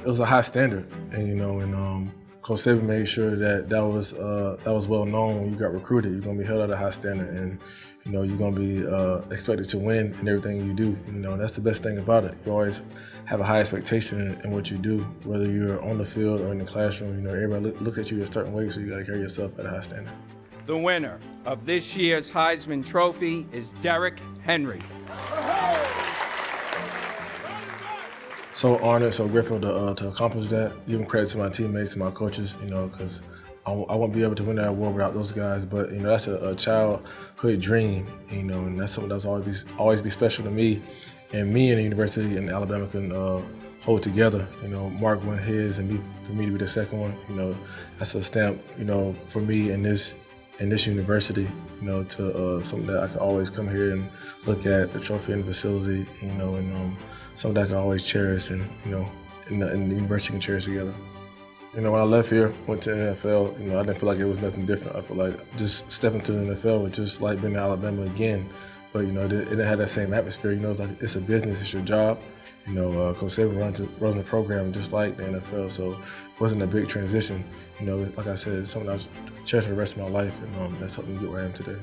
it was a high standard, and you know, and um, Coach Saban made sure that that was uh, that was well known when you got recruited. You're gonna be held at a high standard, and you know you're gonna be uh, expected to win in everything you do. You know that's the best thing about it. You always have a high expectation in, in what you do, whether you're on the field or in the classroom. You know everybody look, looks at you a certain way, so you got to carry yourself at a high standard. The winner of this year's Heisman Trophy is Derrick Henry. So honored, so grateful to, uh, to accomplish that. Giving credit to my teammates and my coaches, you know, because I, I won't be able to win that award without those guys. But you know, that's a, a childhood dream, you know, and that's something that's always be, always be special to me. And me and the university in Alabama can uh, hold together. You know, Mark won his, and me, for me to be the second one, you know, that's a stamp, you know, for me in this in this university, you know, to uh, something that I can always come here and look at the trophy and the facility, you know, and um, something that I can always cherish and, you know, and the, and the university can cherish together. You know, when I left here, went to the NFL, you know, I didn't feel like it was nothing different. I feel like just stepping to the NFL was just like being in Alabama again. But, you know, it didn't have that same atmosphere. You know, it's like it's a business, it's your job. You know, uh, Coach Saban runs, runs the program just like the NFL, so it wasn't a big transition. You know, like I said, it's something I cherish for the rest of my life, and um, that's helped me get where I am today.